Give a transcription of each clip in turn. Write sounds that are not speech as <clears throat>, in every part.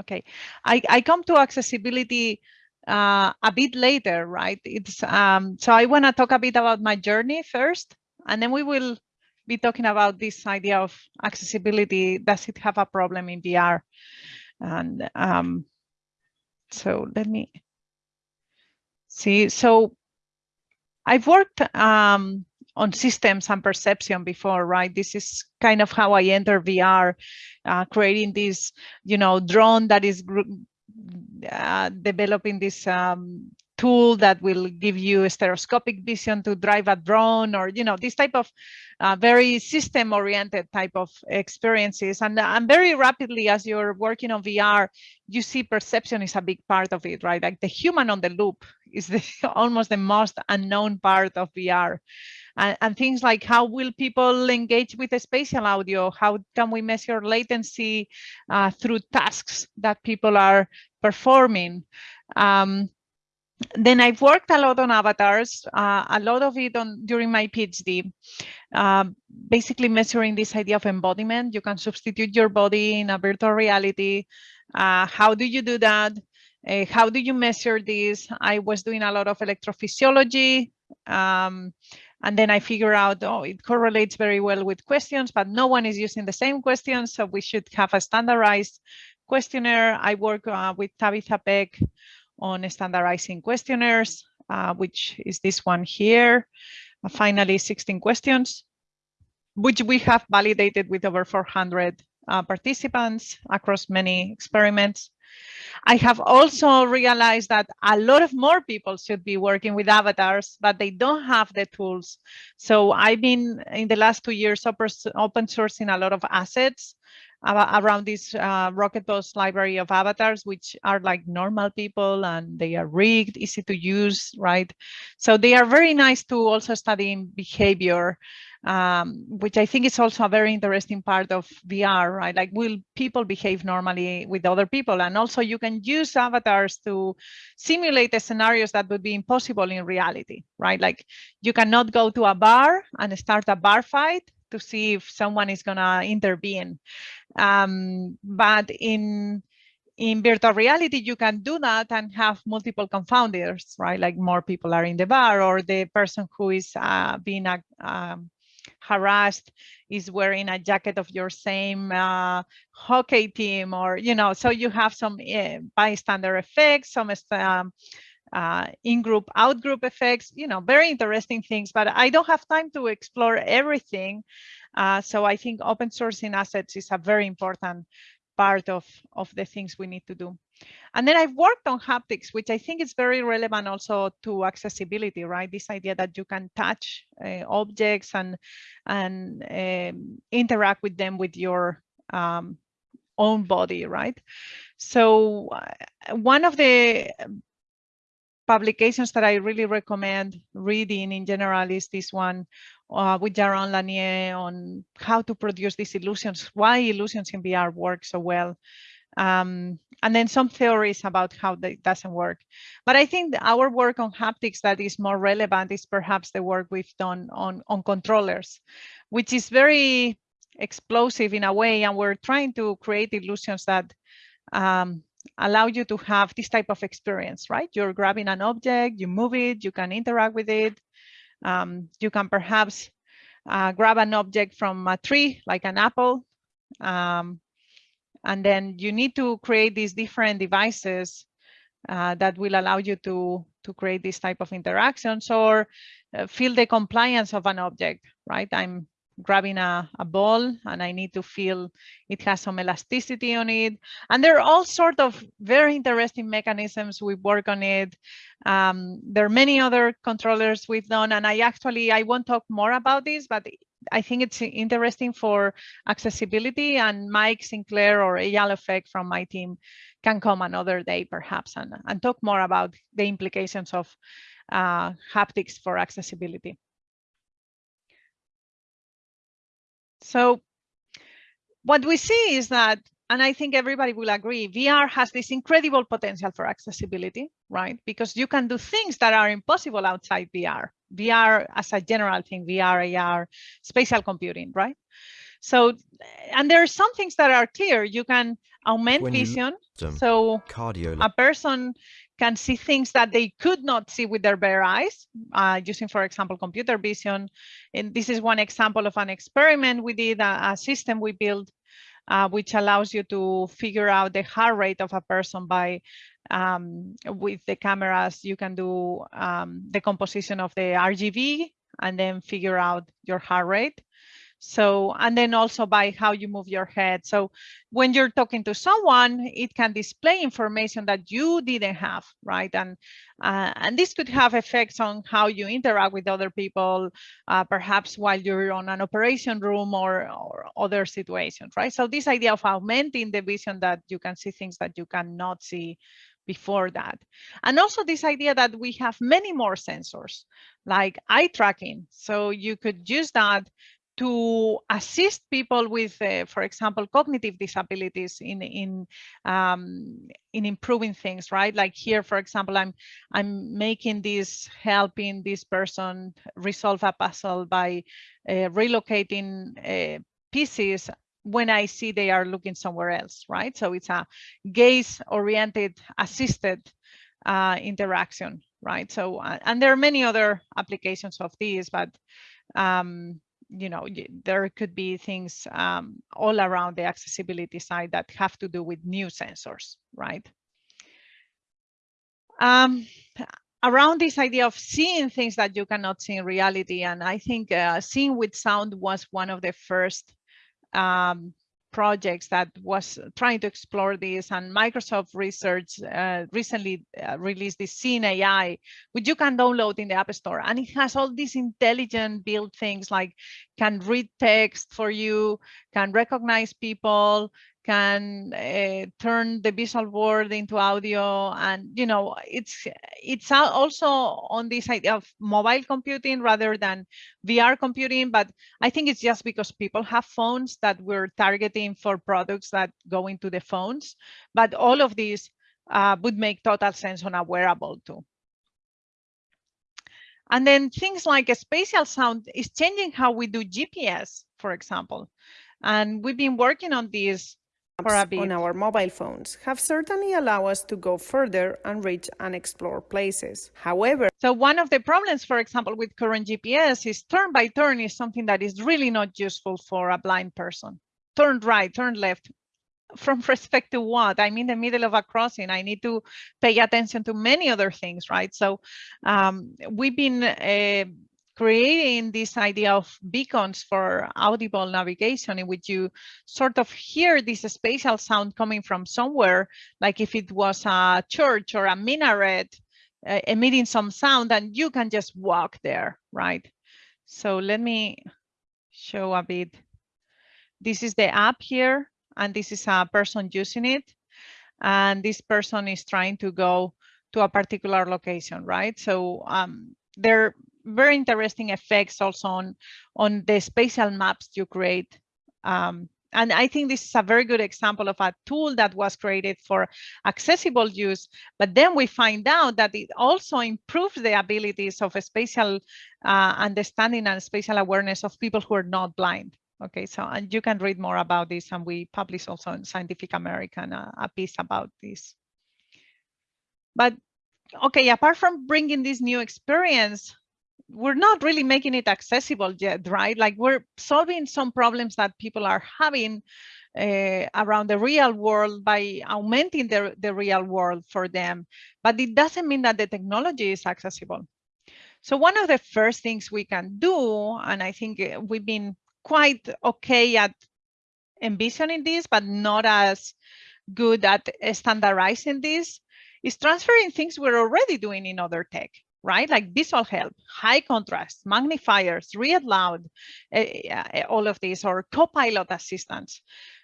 Okay, I, I come to accessibility uh, a bit later, right? It's um, so I want to talk a bit about my journey first, and then we will be talking about this idea of accessibility. Does it have a problem in VR? And um, so let me see. So I've worked um, on systems and perception before, right? This is kind of how I enter VR, uh, creating this, you know, drone that is uh, developing this um, tool that will give you a stereoscopic vision to drive a drone or, you know, this type of uh, very system oriented type of experiences. And, and very rapidly, as you're working on VR, you see perception is a big part of it, right? Like the human on the loop is the, <laughs> almost the most unknown part of VR. And, and, things like how will people engage with the spatial audio? How can we measure latency uh, through tasks that people are performing? Um, then I've worked a lot on avatars, uh, a lot of it on during my PhD, uh, basically measuring this idea of embodiment. You can substitute your body in a virtual reality. Uh, how do you do that? Uh, how do you measure this? I was doing a lot of electrophysiology. Um, and then I figure out, oh, it correlates very well with questions, but no one is using the same questions. So we should have a standardized questionnaire. I work uh, with Tabitha Peck on standardizing questionnaires, uh, which is this one here. Uh, finally, 16 questions, which we have validated with over 400 uh, participants across many experiments. I have also realized that a lot of more people should be working with avatars, but they don't have the tools. So I've been in the last two years open sourcing a lot of assets around this uh, Rocketbox library of avatars, which are like normal people and they are rigged, easy to use, right? So they are very nice to also study behavior, um, which I think is also a very interesting part of VR, right? Like will people behave normally with other people? And also you can use avatars to simulate the scenarios that would be impossible in reality, right? Like you cannot go to a bar and start a bar fight, to see if someone is going to intervene. Um, but in in virtual reality, you can do that and have multiple confounders, right? Like more people are in the bar or the person who is uh, being uh, um, harassed is wearing a jacket of your same uh, hockey team or, you know, so you have some uh, bystander effects, some um, uh, in-group, out-group effects, you know, very interesting things, but I don't have time to explore everything. Uh, so I think open sourcing assets is a very important part of, of the things we need to do. And then I've worked on haptics, which I think is very relevant also to accessibility, right? This idea that you can touch uh, objects and, and um, interact with them with your um, own body, right? So uh, one of the publications that I really recommend reading in general is this one uh, with Jaron Lanier on how to produce these illusions, why illusions in VR work so well. Um, and then some theories about how that doesn't work. But I think our work on haptics that is more relevant is perhaps the work we've done on, on controllers, which is very explosive in a way. And we're trying to create illusions that um, allow you to have this type of experience, right? You're grabbing an object, you move it, you can interact with it. Um, you can perhaps uh, grab an object from a tree, like an apple. Um, and then you need to create these different devices uh, that will allow you to, to create this type of interactions or uh, feel the compliance of an object, right? I'm grabbing a, a ball and I need to feel it has some elasticity on it. And there are all sort of very interesting mechanisms. We work on it. Um, there are many other controllers we've done, and I actually, I won't talk more about this, but I think it's interesting for accessibility and Mike Sinclair or Eyal Ofek from my team can come another day perhaps and, and talk more about the implications of uh, haptics for accessibility. So what we see is that, and I think everybody will agree, VR has this incredible potential for accessibility, right? Because you can do things that are impossible outside VR. VR as a general thing, VR, AR, spatial computing, right? So, and there are some things that are clear. You can augment vision. So cardio a person can see things that they could not see with their bare eyes uh, using, for example, computer vision. And this is one example of an experiment we did, a, a system we built, uh, which allows you to figure out the heart rate of a person by um, with the cameras. You can do um, the composition of the RGB and then figure out your heart rate. So, and then also by how you move your head. So when you're talking to someone, it can display information that you didn't have, right? And uh, and this could have effects on how you interact with other people, uh, perhaps while you're on an operation room or, or other situations, right? So this idea of augmenting the vision that you can see things that you cannot see before that. And also this idea that we have many more sensors like eye tracking. So you could use that to assist people with, uh, for example, cognitive disabilities in in um, in improving things, right? Like here, for example, I'm I'm making this helping this person resolve a puzzle by uh, relocating uh, pieces when I see they are looking somewhere else, right? So it's a gaze-oriented assisted uh, interaction, right? So, uh, and there are many other applications of these, but um, you know, there could be things um, all around the accessibility side that have to do with new sensors, right? Um, around this idea of seeing things that you cannot see in reality, and I think uh, seeing with sound was one of the first um, projects that was trying to explore this and Microsoft Research uh, recently uh, released this Seeing AI, which you can download in the App Store. And it has all these intelligent built things like can read text for you, can recognize people, can uh, turn the visual world into audio and you know it's it's also on this idea of mobile computing rather than vr computing but i think it's just because people have phones that we're targeting for products that go into the phones but all of these uh, would make total sense on a wearable too. And then things like a spatial sound is changing how we do gps for example and we've been working on this on our mobile phones have certainly allowed us to go further and reach and explore places. However, so one of the problems, for example, with current GPS is turn by turn is something that is really not useful for a blind person. Turn right, turn left. From <laughs> respect to what? I'm in the middle of a crossing. I need to pay attention to many other things, right? So um, we've been uh, creating this idea of beacons for audible navigation in which you sort of hear this spatial sound coming from somewhere, like if it was a church or a minaret uh, emitting some sound and you can just walk there, right? So let me show a bit. This is the app here, and this is a person using it. And this person is trying to go to a particular location, right? So um, there very interesting effects also on, on the spatial maps you create. Um, and I think this is a very good example of a tool that was created for accessible use, but then we find out that it also improves the abilities of spatial uh, understanding and spatial awareness of people who are not blind. Okay, so and you can read more about this, and we publish also in Scientific American uh, a piece about this. But okay, apart from bringing this new experience, we're not really making it accessible yet, right? Like we're solving some problems that people are having uh, around the real world by augmenting the, the real world for them. But it doesn't mean that the technology is accessible. So one of the first things we can do, and I think uh, we've been quite okay at envisioning this, but not as good at standardizing this, is transferring things we're already doing in other tech right? Like visual help, high contrast, magnifiers, read loud, uh, all of these, or co-pilot assistants.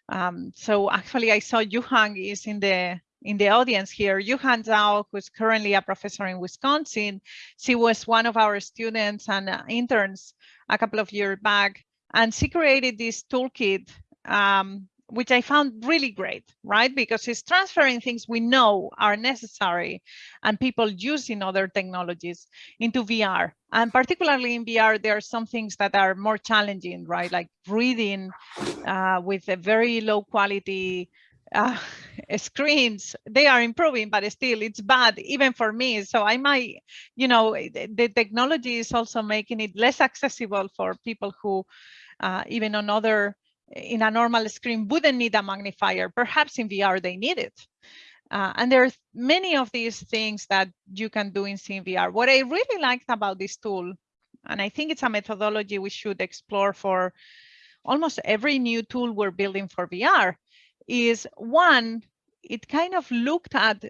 Um, so actually, I saw Yuhang is in the in the audience here. Yuhang Zhao, who's currently a professor in Wisconsin, she was one of our students and uh, interns a couple of years back, and she created this toolkit um, which I found really great, right? Because it's transferring things we know are necessary and people use in other technologies into VR. And particularly in VR, there are some things that are more challenging, right? Like reading uh, with a very low quality uh, <laughs> screens they are improving but still it's bad even for me so i might you know the, the technology is also making it less accessible for people who uh, even on other in a normal screen wouldn't need a magnifier. Perhaps in VR they need it. Uh, and are many of these things that you can do in SeeingVR. What I really liked about this tool, and I think it's a methodology we should explore for almost every new tool we're building for VR, is one, it kind of looked at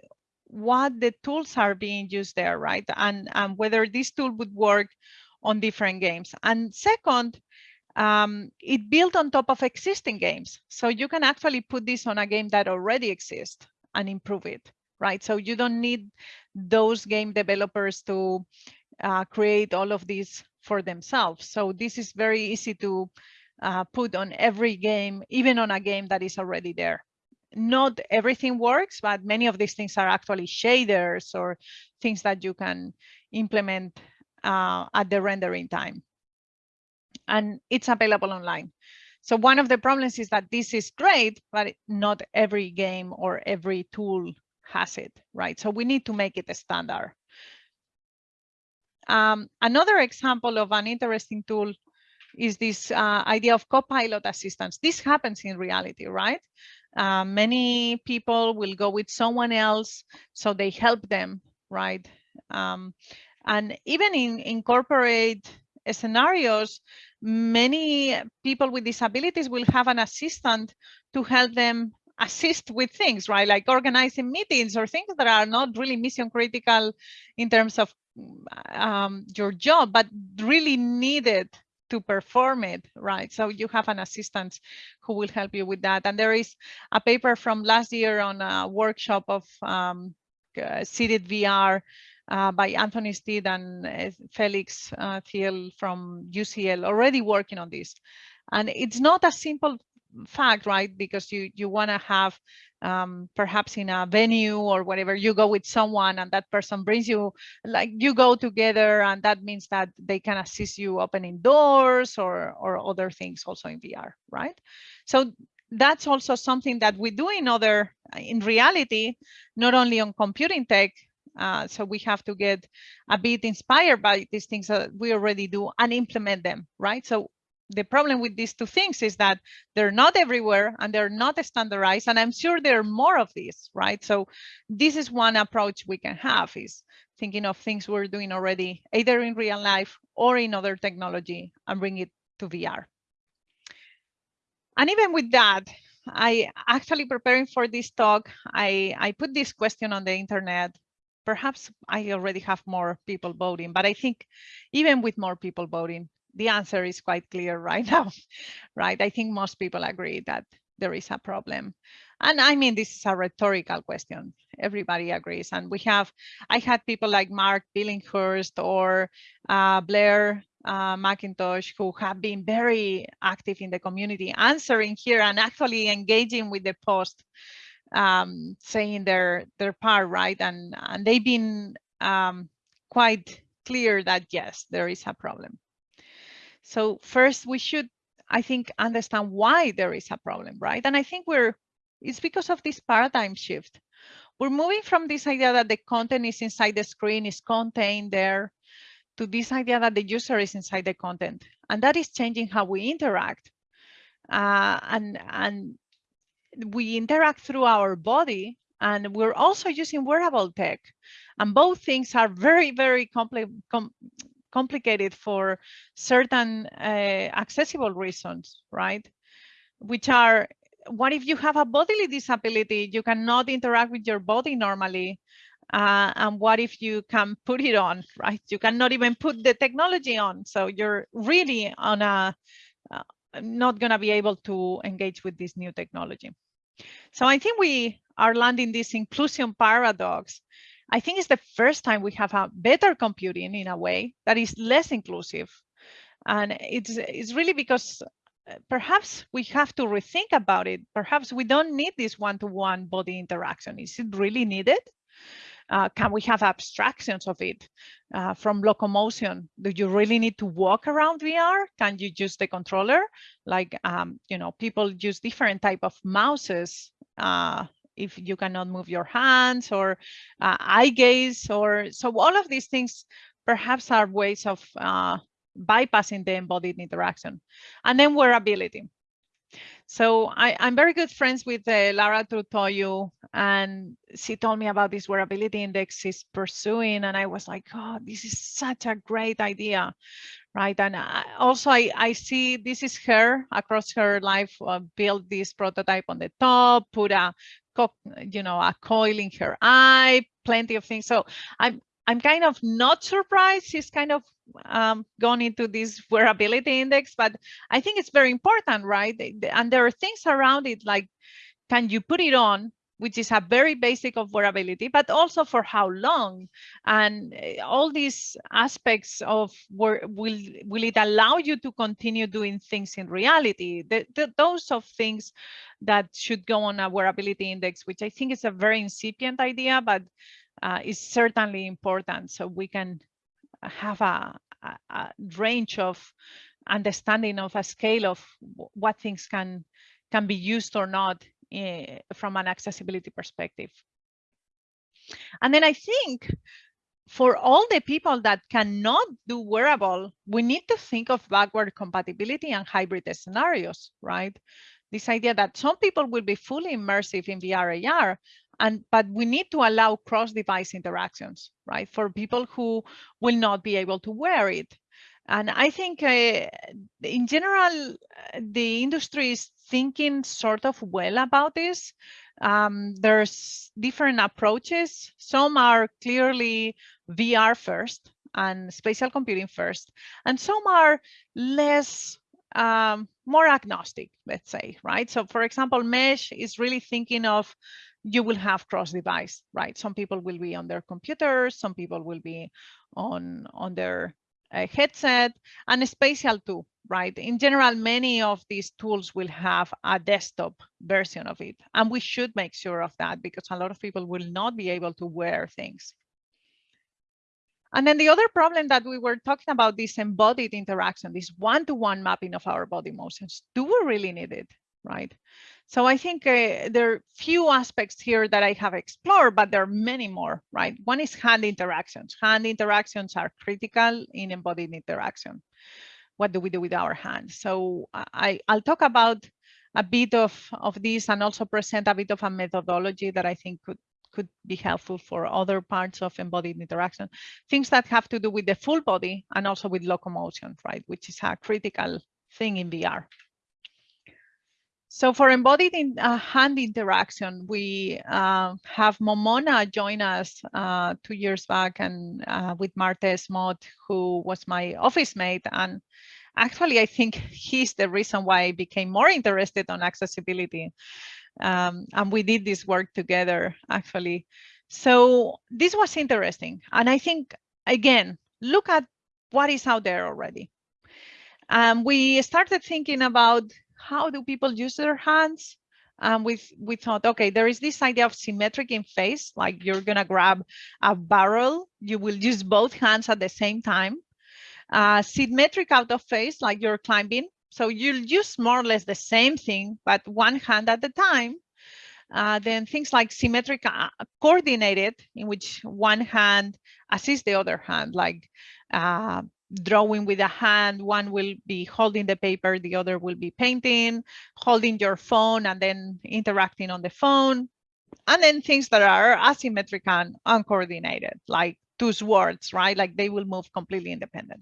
what the tools are being used there, right? And, and whether this tool would work on different games. And second, um, it built on top of existing games. So you can actually put this on a game that already exists and improve it, right? So you don't need those game developers to uh, create all of these for themselves. So this is very easy to uh, put on every game, even on a game that is already there. Not everything works, but many of these things are actually shaders or things that you can implement uh, at the rendering time and it's available online. So one of the problems is that this is great, but not every game or every tool has it, right? So we need to make it a standard. Um, another example of an interesting tool is this uh, idea of co-pilot assistance. This happens in reality, right? Uh, many people will go with someone else, so they help them, right? Um, and even in, incorporate scenarios, many people with disabilities will have an assistant to help them assist with things, right? Like organizing meetings or things that are not really mission critical in terms of um, your job, but really needed to perform it, right? So you have an assistant who will help you with that. And there is a paper from last year on a workshop of um, uh, seated VR uh, by Anthony Steed and uh, Felix uh, Thiel from UCL already working on this. And it's not a simple fact, right? Because you, you want to have um, perhaps in a venue or whatever, you go with someone and that person brings you, like you go together and that means that they can assist you opening doors or, or other things also in VR, right? So that's also something that we do in other, in reality, not only on computing tech, uh, so we have to get a bit inspired by these things that we already do and implement them, right? So the problem with these two things is that they're not everywhere and they're not standardized. And I'm sure there are more of these, right? So this is one approach we can have is thinking of things we're doing already, either in real life or in other technology and bring it to VR. And even with that, I actually preparing for this talk, I, I put this question on the internet perhaps I already have more people voting, but I think even with more people voting, the answer is quite clear <laughs> right now, right? I think most people agree that there is a problem. And I mean, this is a rhetorical question. Everybody agrees. And we have, I had people like Mark Billinghurst or uh, Blair uh, McIntosh who have been very active in the community answering here and actually engaging with the post um, saying their their part, right? And and they've been um, quite clear that yes, there is a problem. So first, we should, I think, understand why there is a problem, right? And I think we're it's because of this paradigm shift. We're moving from this idea that the content is inside the screen, is contained there, to this idea that the user is inside the content. And that is changing how we interact. Uh, and, and we interact through our body and we're also using wearable tech. And both things are very, very compli com complicated for certain uh, accessible reasons, right? Which are, what if you have a bodily disability? You cannot interact with your body normally. Uh, and what if you can put it on, <laughs> right? You cannot even put the technology on. So you're really on a, uh, not going to be able to engage with this new technology. So I think we are landing this inclusion paradox. I think it's the first time we have a better computing in a way that is less inclusive. And it's, it's really because uh, perhaps we have to rethink about it. Perhaps we don't need this one-to-one -one body interaction. Is it really needed? Uh, can we have abstractions of it uh, from locomotion? Do you really need to walk around VR? Can you use the controller? Like, um, you know, people use different type of mouses uh, if you cannot move your hands or uh, eye gaze or so all of these things perhaps are ways of uh, bypassing the embodied interaction. And then wearability. So I, am very good friends with uh, Lara Trutoiu, and she told me about this wearability index she's pursuing, and I was like, oh, this is such a great idea, right? And I, also I, I see this is her across her life, uh, build this prototype on the top, put a, you know, a coil in her eye, plenty of things. So I'm I'm kind of not surprised she's kind of um, gone into this wearability index, but I think it's very important, right? And there are things around it like, can you put it on, which is a very basic of wearability, but also for how long, and eh, all these aspects of will will it allow you to continue doing things in reality? The, the, those of things that should go on a wearability index, which I think is a very incipient idea, but uh, is certainly important so we can have a, a, range of understanding of a scale of what things can can be used or not uh, from an accessibility perspective. And then I think for all the people that cannot do wearable, we need to think of backward compatibility and hybrid scenarios, right? This idea that some people will be fully immersive in VR AR and but we need to allow cross-device interactions right for people who will not be able to wear it. And i think uh, in general the industry is thinking sort of well about this. Um, there's different approaches. Some are clearly vr first and spatial computing first and some are less um, more agnostic, let's say, right? So for example, Mesh is really thinking of you will have cross device, right? Some people will be on their computers, some people will be on, on their uh, headset and spatial too, right? In general, many of these tools will have a desktop version of it. And we should make sure of that because a lot of people will not be able to wear things. And then the other problem that we were talking about, this embodied interaction, this one-to-one -one mapping of our body motions, do we really need it, right? So I think uh, there are few aspects here that I have explored, but there are many more, right? One is hand interactions. Hand interactions are critical in embodied interaction. What do we do with our hands? So I, I'll talk about a bit of, of this and also present a bit of a methodology that I think could could be helpful for other parts of embodied interaction. Things that have to do with the full body and also with locomotion, right? Which is a critical thing in VR. So for embodied in, uh, hand interaction, we uh, have Momona join us uh, two years back and uh, with Martez Mott, who was my office mate. And actually, I think he's the reason why I became more interested on accessibility. Um, and we did this work together, actually. So this was interesting. And I think, again, look at what is out there already. Um, we started thinking about how do people use their hands? And we, we thought, okay, there is this idea of symmetric in phase, like you're gonna grab a barrel, you will use both hands at the same time. Uh, symmetric out of phase, like you're climbing. So you'll use more or less the same thing, but one hand at a time. Uh, then things like symmetric uh, coordinated, in which one hand assists the other hand, like uh, drawing with a hand, one will be holding the paper, the other will be painting, holding your phone and then interacting on the phone. And then things that are asymmetric and uncoordinated, like two swords, right? Like they will move completely independent.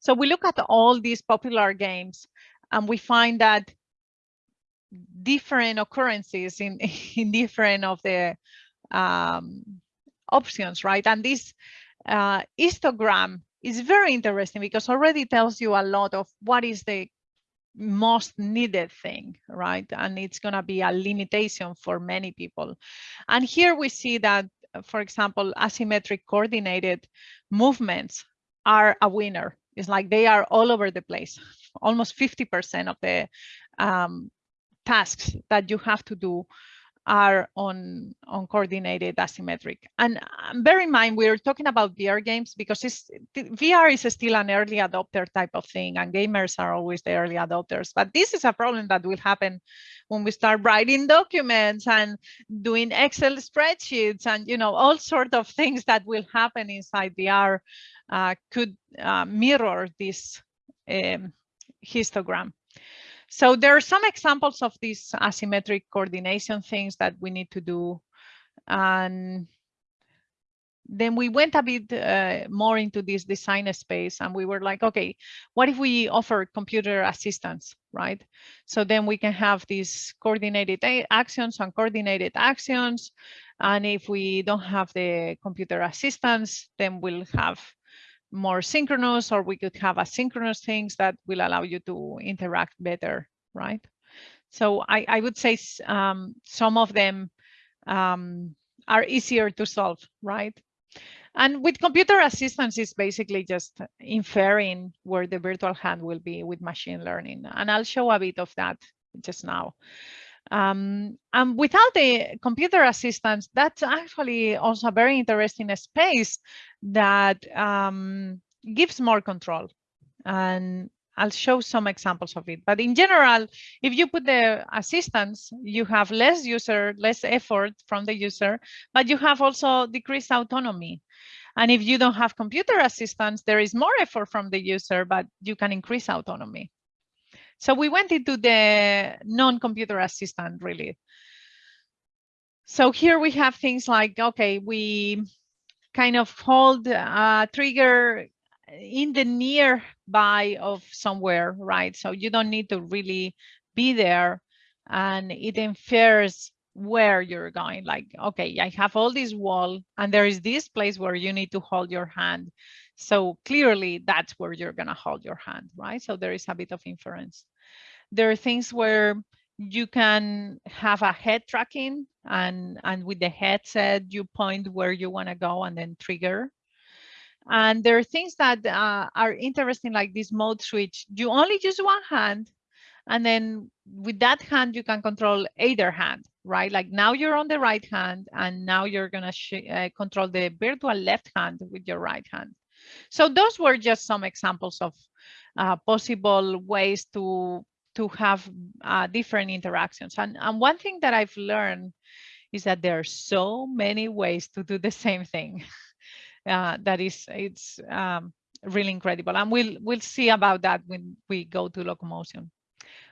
So we look at all these popular games and we find that different occurrences in, <laughs> in different of the um, options, right? And this uh, histogram is very interesting because already tells you a lot of what is the most needed thing, right? And it's going to be a limitation for many people. And here we see that, for example, asymmetric coordinated movements are a winner. It's like they are all over the place almost 50% of the um, tasks that you have to do are on on coordinated asymmetric. And um, bear in mind we're talking about vr games because vr is still an early adopter type of thing and gamers are always the early adopters. But this is a problem that will happen when we start writing documents and doing excel spreadsheets and you know all sort of things that will happen inside vr uh, could uh, mirror this um, histogram so there are some examples of these asymmetric coordination things that we need to do. And then we went a bit uh, more into this design space and we were like, okay, what if we offer computer assistance, right? So then we can have these coordinated actions and coordinated actions. And if we don't have the computer assistance, then we'll have more synchronous or we could have asynchronous things that will allow you to interact better, right? So I, I would say um, some of them um, are easier to solve, right? And with computer assistance, it's basically just inferring where the virtual hand will be with machine learning. And I'll show a bit of that just now. Um, and without the computer assistance, that's actually also a very interesting space that um, gives more control. And I'll show some examples of it. But in general, if you put the assistance, you have less user, less effort from the user, but you have also decreased autonomy. And if you don't have computer assistance, there is more effort from the user, but you can increase autonomy. So we went into the non-computer assistant really. So here we have things like, okay, we kind of hold a trigger in the nearby of somewhere, right? So you don't need to really be there and it infers where you're going like okay i have all this wall and there is this place where you need to hold your hand so clearly that's where you're going to hold your hand right? So there is a bit of inference. There are things where you can have a head tracking and and with the headset you point where you want to go and then trigger. And there are things that uh, are interesting like this mode switch. You only use one hand and then with that hand you can control either hand right? Like now you're on the right hand and now you're going to uh, control the virtual left hand with your right hand so those were just some examples of uh, possible ways to to have uh, different interactions. And, and one thing that I've learned is that there are so many ways to do the same thing. <laughs> Uh, that is, it's um, really incredible. And we'll, we'll see about that when we go to locomotion.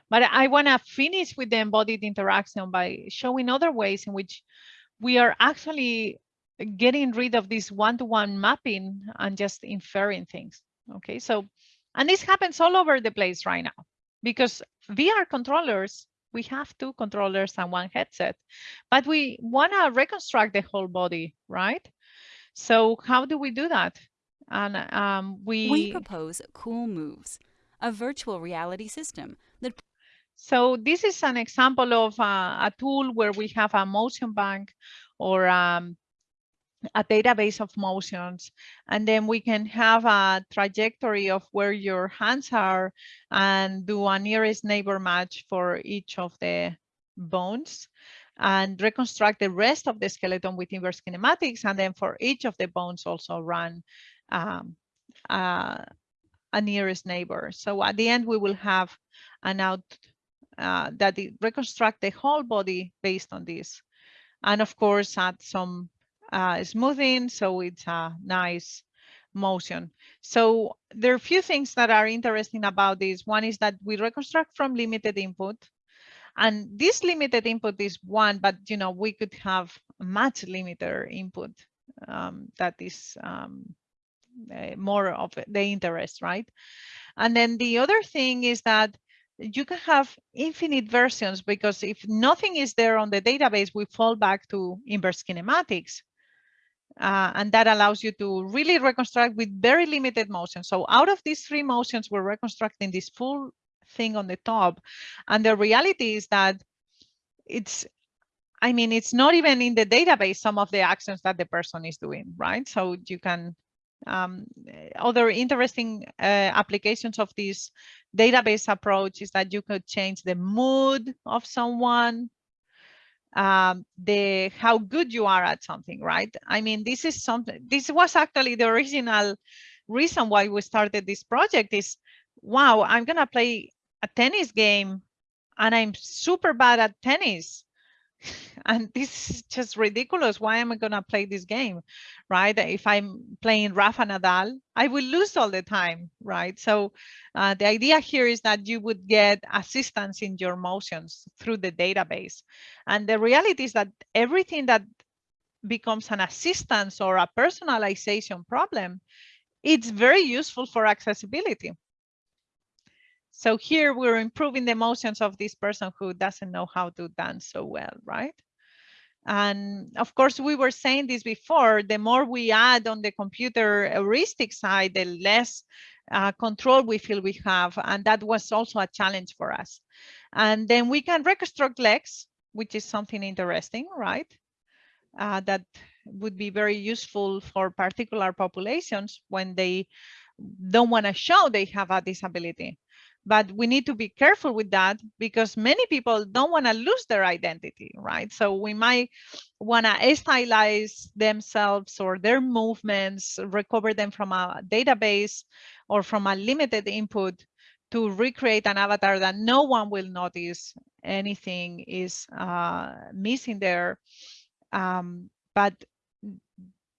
But I want to finish with the embodied interaction by showing other ways in which we are actually getting rid of this one-to-one -one mapping and just inferring things. Okay, so, and this happens all over the place right now because VR controllers, we have two controllers and one headset, but we want to reconstruct the whole body, right? So how do we do that? And um, we we propose Cool Moves, a virtual reality system that. So this is an example of uh, a tool where we have a motion bank or um, a database of motions and then we can have a trajectory of where your hands are and do a nearest neighbor match for each of the bones and reconstruct the rest of the skeleton with inverse kinematics and then for each of the bones also run um, uh, a nearest neighbor. So at the end we will have an out uh, that reconstruct the whole body based on this. And of course add some uh, smoothing, so it's a nice motion. So there are a few things that are interesting about this. One is that we reconstruct from limited input. And this limited input is one, but you know we could have much limited input um, that is um, uh, more of the interest, right? And then the other thing is that you can have infinite versions because if nothing is there on the database, we fall back to inverse kinematics. Uh, and that allows you to really reconstruct with very limited motion. So out of these three motions, we're reconstructing this full thing on the top. And the reality is that it's, I mean, it's not even in the database, some of the actions that the person is doing, right? So you can, um, other interesting uh, applications of this database approach is that you could change the mood of someone, um, the how good you are at something, right? I mean, this is something, this was actually the original reason why we started this project is, wow, I'm gonna play a tennis game and I'm super bad at tennis. <laughs> and this is just ridiculous. Why am I going to play this game, right? If I'm playing Rafa Nadal, I will lose all the time, right? So uh, the idea here is that you would get assistance in your motions through the database. And the reality is that everything that becomes an assistance or a personalization problem, it's very useful for accessibility. So here we're improving the emotions of this person who doesn't know how to dance so well, right? And of course, we were saying this before, the more we add on the computer heuristic side, the less uh, control we feel we have. And that was also a challenge for us. And then we can reconstruct legs, which is something interesting, right? Uh, that would be very useful for particular populations when they don't want to show they have a disability but we need to be careful with that because many people don't want to lose their identity right? So we might want to stylize themselves or their movements recover them from a database or from a limited input to recreate an avatar that no one will notice anything is uh, missing there. Um, but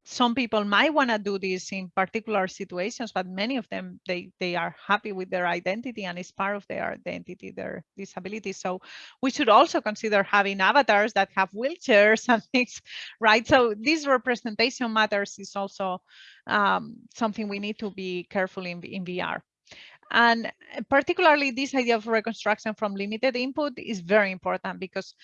some people might want to do this in particular situations, but many of them, they, they are happy with their identity and it's part of their identity, their disability. So we should also consider having avatars that have wheelchairs <laughs> and things, right? So this representation matters is also um, something we need to be careful in, in VR. And particularly this idea of reconstruction from limited input is very important because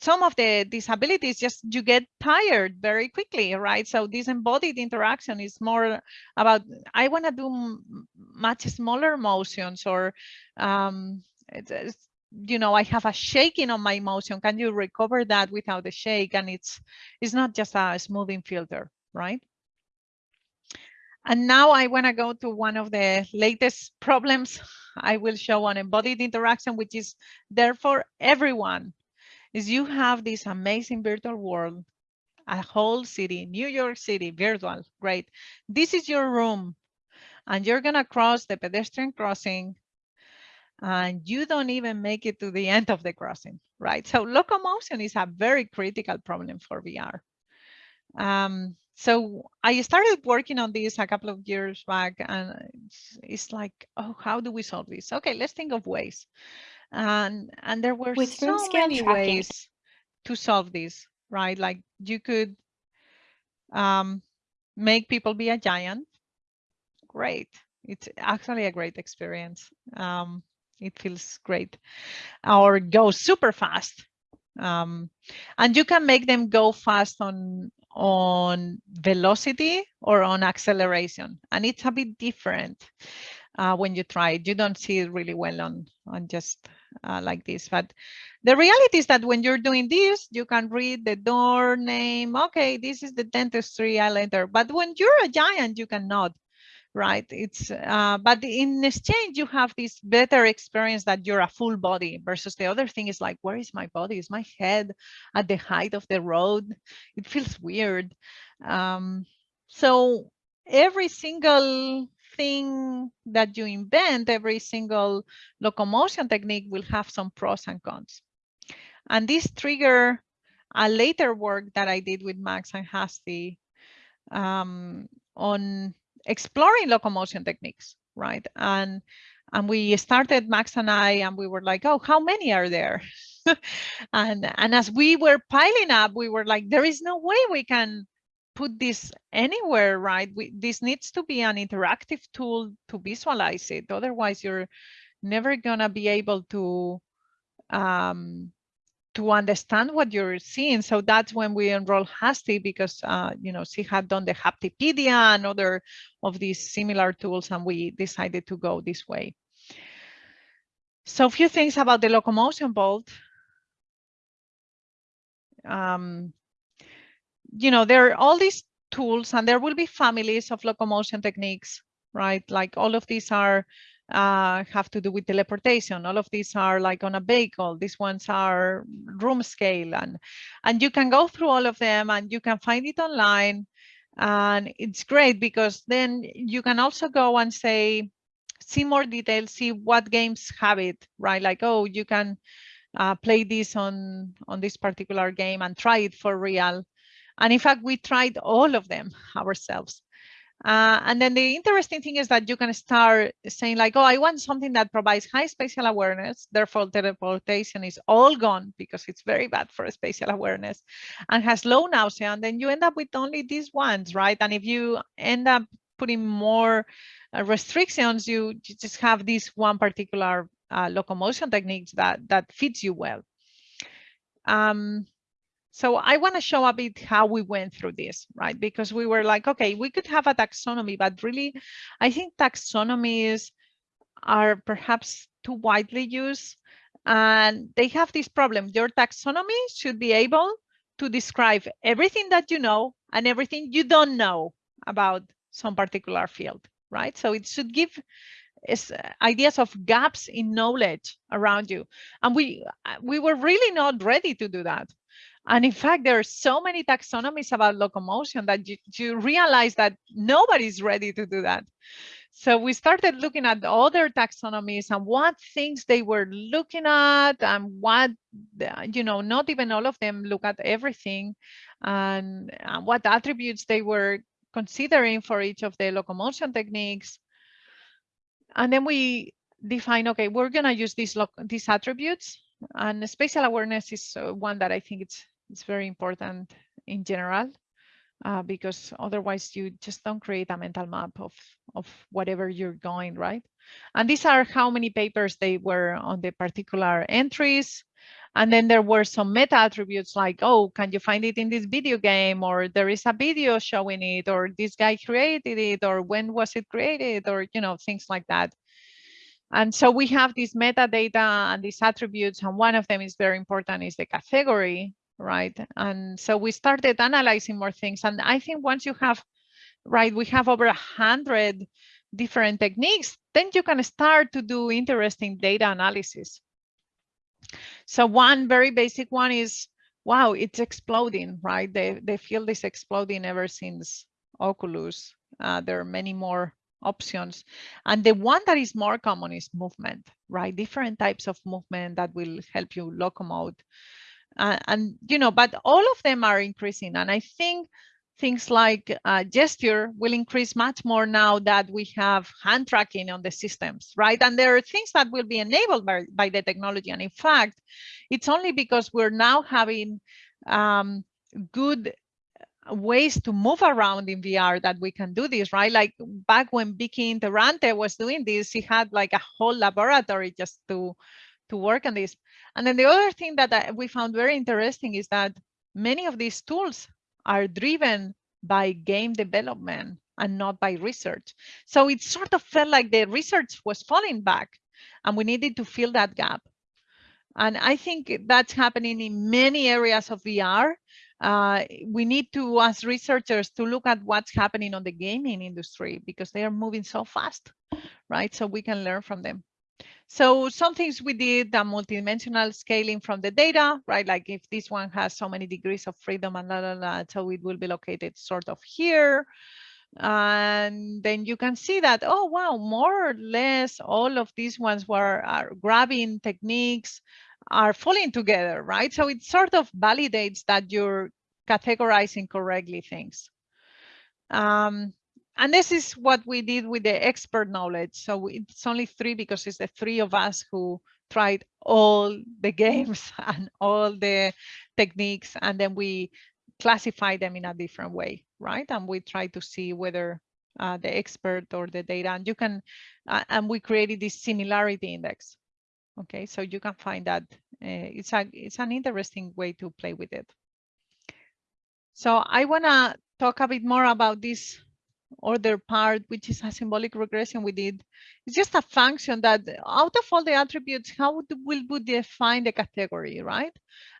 some of the disabilities just you get tired very quickly right? So this embodied interaction is more about i want to do much smaller motions or um it's, it's, you know i have a shaking on my motion. Can you recover that without the shake? And it's it's not just a smoothing filter right? And now I want to go to one of the latest problems I will show on embodied interaction, which is there for everyone is you have this amazing virtual world, a whole city, New York City, virtual, great. This is your room and you're gonna cross the pedestrian crossing and you don't even make it to the <laughs> end of the crossing, right? So locomotion is a very critical problem for VR. Um, so I started working on this a couple of years back and it's, it's, like, oh, how do we solve this? Okay, let's think of ways and and there were With so many tracking. ways to solve this right? Like you could um, make people be a giant. Great. It's actually a great experience. Um, it feels great. Or go super fast. Um, and you can make them go fast on on velocity or on acceleration. And it's a bit different uh, when you try it. You don't see it really well on on just uh, like this. But the reality is that when you're doing this, you can read the door name. Okay, this is the dentistry I. But when you're a giant, you cannot right it's uh, but in exchange you have this better experience that you're a full body versus the other thing is like where is my body is my head at the height of the road it feels weird um, so every single thing that you invent, every single locomotion technique will have some pros and cons. And this trigger a later work that I did with Max and Hasti um, on exploring locomotion techniques, right? And and we started Max and I, and we were like, oh, how many are there? <laughs> and and as we were piling up, we were like, there is no way we can put this anywhere, right? We, this needs to be an interactive tool to visualize it. Otherwise, you're never gonna be able to um, to understand what you're seeing. So that's when we enrolled Hasti because uh, you know she had done the Haptipedia and other of these similar tools, and we decided to go this way. So a few things about the locomotion Vault. Um, you know, there are all these tools and there will be families of locomotion techniques, right? Like all of these are uh, have to do with teleportation. All of these are like on a vehicle. These ones are room scale. And, and you can go through all of them and you can find it online. And it's great because then you can also go and say, see more details, see what games have it, right? Like, oh, you can uh, play this on, on this particular game and try it for real. And in fact, we tried all of them ourselves. Uh, and then the interesting thing is that you can start saying like, oh, I want something that provides high spatial awareness. Therefore, teleportation is all gone because it's very bad for spatial awareness and has low nausea. And then you end up with only these ones, right? And if you end up putting more uh, restrictions, you, you, just have this one particular uh, locomotion technique that, that fits you well. Um, so I want to show a bit how we went through this, right? Because we were like, okay, we could have a taxonomy, but really, I think taxonomies are perhaps too widely used and they have this problem. Your taxonomy should be able to describe everything that you know and everything you don't know about some particular field, right? So it should give is uh, ideas of gaps in knowledge around you and we uh, we were really not ready to do that and in fact, there are so many taxonomies about locomotion that you, you realize that nobody's ready to do that. So we started looking at other taxonomies and what things they were looking at and what, you know, not even all of them look at everything and, and what attributes they were considering for each of the locomotion techniques. And then we define, okay, we're going to use these, these attributes and spatial awareness is uh, one that I think it's it's very important in general uh, because otherwise you just don't create a mental map of, of whatever you're going, right? And these are how many papers they were on the particular entries. And then there were some meta attributes like, oh, can you find it in this video game? Or there is a video showing it, or this guy created it, or when was it created, or, you know, things like that. And so we have these metadata and these attributes, and one of them is very important is the category right? And so we started analyzing more things. And I think once you have, right, we have over a hundred different techniques, then you can start to do interesting data analysis. So one very basic one is, wow, it's exploding, right? The, the field is exploding ever since Oculus. Uh, there are many more options. And the one that is more common is movement, right? Different types of movement that will help you locomote uh, and you know but all of them are increasing and i think things like uh, gesture will increase much more now that we have hand tracking on the systems right and there are things that will be enabled by, by the technology and in fact it's only because we're now having um, good ways to move around in VR that we can do this, right? Like back when Vicky Interrante was doing this, she had like a whole laboratory just to to work on this. And then the other thing that we found very interesting is that many of these tools are driven by game development and not by research. So it sort of felt like the research was falling back and we needed to fill that gap. And I think that's happening in many areas of VR. Uh, we need to, as researchers, to look at what's happening on the gaming industry because they are moving so fast, right? So we can learn from them. So some things we did the multidimensional scaling from the data, right? Like if this one has so many degrees of freedom and la, la, la, so it will be located sort of here. And then you can see that, oh, wow, more or less all of these ones were are grabbing techniques are falling together, right? So it sort of validates that you're categorizing correctly things. Um, and this is what we did with the expert knowledge. So it's only three because it's the three of us who tried all the <laughs> games and all the techniques, and then we classify them in a different way, right? And we try to see whether uh, the expert or the data, and you can, uh, and we created this similarity index. Okay, so you can find that uh, it's a it's an interesting way to play with it. So I wanna talk a bit more about this other part, which is a symbolic regression we did. It's just a function that out of all the attributes, how will we define the category, right?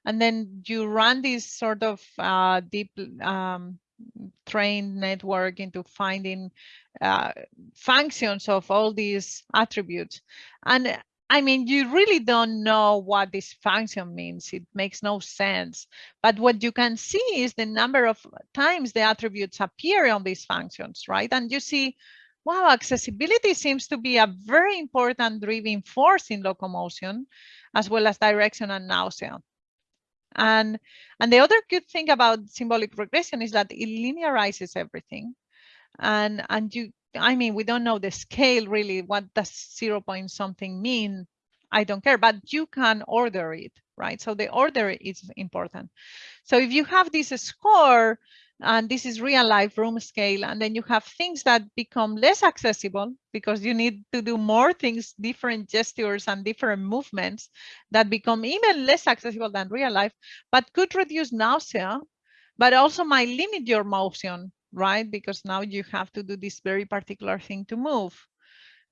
And then you run this sort of uh, deep um, trained network into finding uh, functions of all these attributes. And I mean, you really don't know what this function means. It makes no sense. But what you can see is the number of times the attributes appear on these functions, right? And you see, wow, accessibility seems to be a very important driving force in locomotion, as well as direction and nausea. And, and the other good thing about symbolic regression is that it linearizes everything. And, and you, I mean, we don't know the scale really. What does zero point something mean? I don't care, but you can order it, right? So the order is important. So if you have this score, and this is real life room scale, and then you have things that become less accessible because you need to do more things, different gestures and different movements that become even less accessible than real life, but could reduce nausea, but also might limit your motion right? Because now you have to do this very particular thing to move.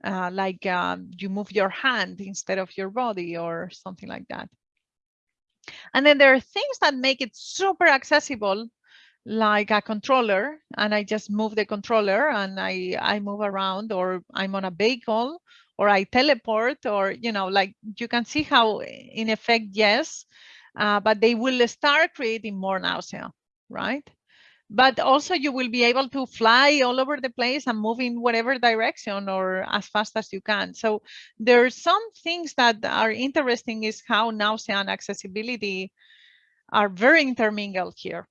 Uh, like um, you move your hand instead of your body or something like that. And then there are things that make it super accessible, like a controller, and I just move the controller and I, I move around or I'm on a vehicle or I teleport or, you know, like you can see how in effect, yes, uh, but they will start creating more nausea, right? But also you will be able to fly all over the place and move in whatever direction or as fast as you can. So there are some things that are interesting is how nausea and accessibility are very intermingled here.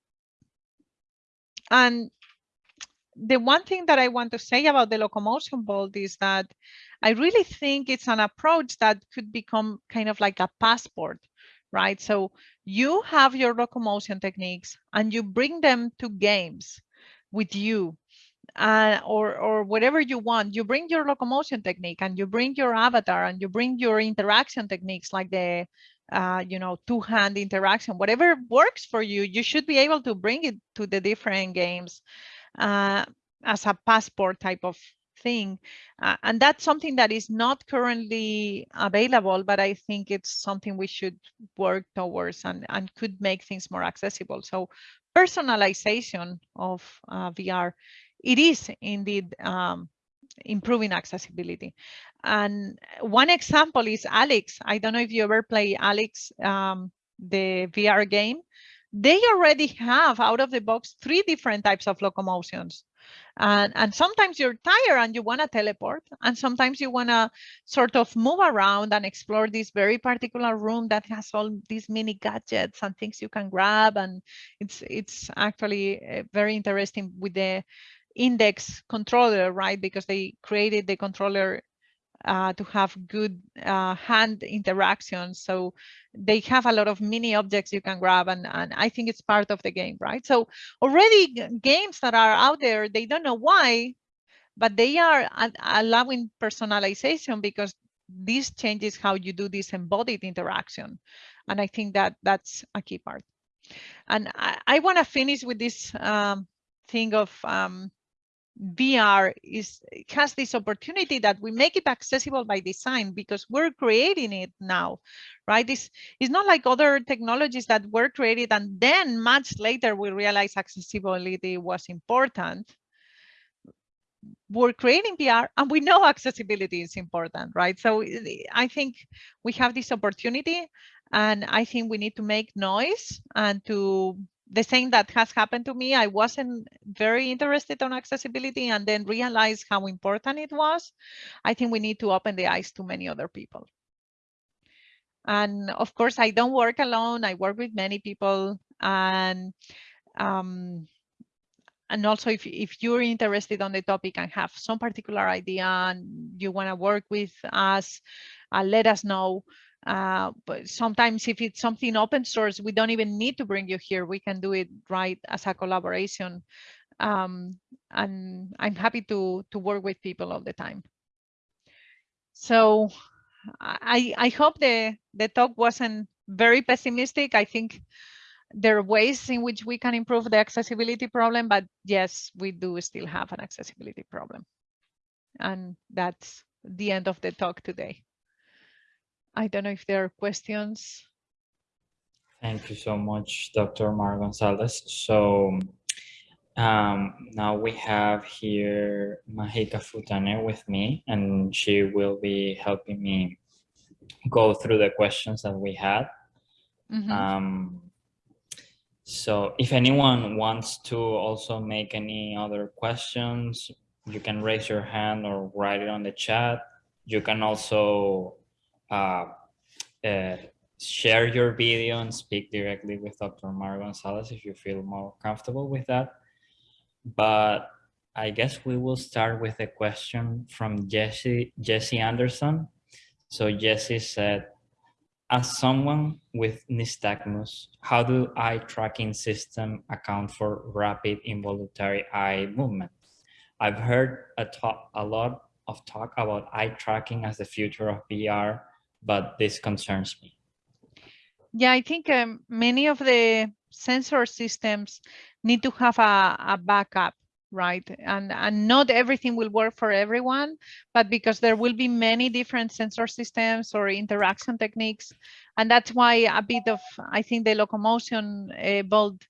And the one thing that I want to say about the locomotion Vault is that I really think it's an approach that could become kind of like a passport right? So you have your locomotion techniques and you bring them to games with you uh, or, or whatever you want. You bring your locomotion technique and you bring your avatar and you bring your interaction techniques like the, uh, you know, two-hand interaction, whatever works for you, you should be able to bring it to the different games uh, as a passport type of thing. Uh, and that's something that is not currently available, but I think it's something we should work towards and, and could make things more accessible. So personalization of uh, VR, it is indeed um, improving accessibility. And one example is Alyx. I don't know if you ever play Alyx, um, the VR game. They already have out of the box three different types of locomotions. And, and sometimes you're tired and you want to teleport. And sometimes you want to sort of move around and explore this very particular room that has all these mini gadgets and things you can grab. And it's, it's actually eh, very interesting with the index controller, right? Because they created the controller uh, to have good uh, hand interactions. So they have a lot of mini objects you can grab and, and I think it's part of the game, right? So already games that are out there, they don't know why, but they are allowing personalization because this changes how you do this embodied interaction. And I think that that's a key part. And I, I want to finish with this um, thing of um, VR is has this opportunity that we make it accessible by design because we're creating it now, right? This is not like other technologies that were created and then much later we realize accessibility was important. We're creating VR and we know accessibility is important, right? So eh, I think we have this opportunity and I think we need to make noise and to the thing that has happened to me, I wasn't very interested on accessibility and then realized how important it was. I think we need to open the eyes to many other people. And of course, I don't work alone. I work with many people. And um, and also if, if you're interested on the topic and have some particular idea and you want to work with us, uh, let us know. Uh, but sometimes if it's something open source, we don't even need to bring you here. We can do it right as a collaboration. Um, and I'm happy to, to work with people all the time. So I, I hope the, the talk wasn't very pessimistic. I think there are ways in which we can improve the accessibility problem, but yes, we do still have an accessibility problem. And that's the end of the talk today. I don't know if there are questions. Thank you so much, Dr. Mar Gonzalez. So Um, now we have here Mahika Phutane with me, and she will be helping me go through the questions that we had. Mhm. Um, so if anyone wants to also make any other questions, you can raise your hand or write it on the chat. You can also uh, uh, share your video and speak directly with Dr. Mara Gonzalez if you feel more comfortable with that. But I guess we will start with a question from Jesse, Jesse Anderson. So Jesse said, as someone with nystagmus, how do eye tracking system account for rapid involuntary eye movement? I've heard a, talk, a lot of talk about eye tracking as the future of VR, but this concerns me. Yeah, I think um, many of the sensor systems need to have a, a backup, right? And, and not everything will work for everyone, but because there will be many different sensor systems or interaction techniques. And that's why a bit of, I think the locomotion uh, Vault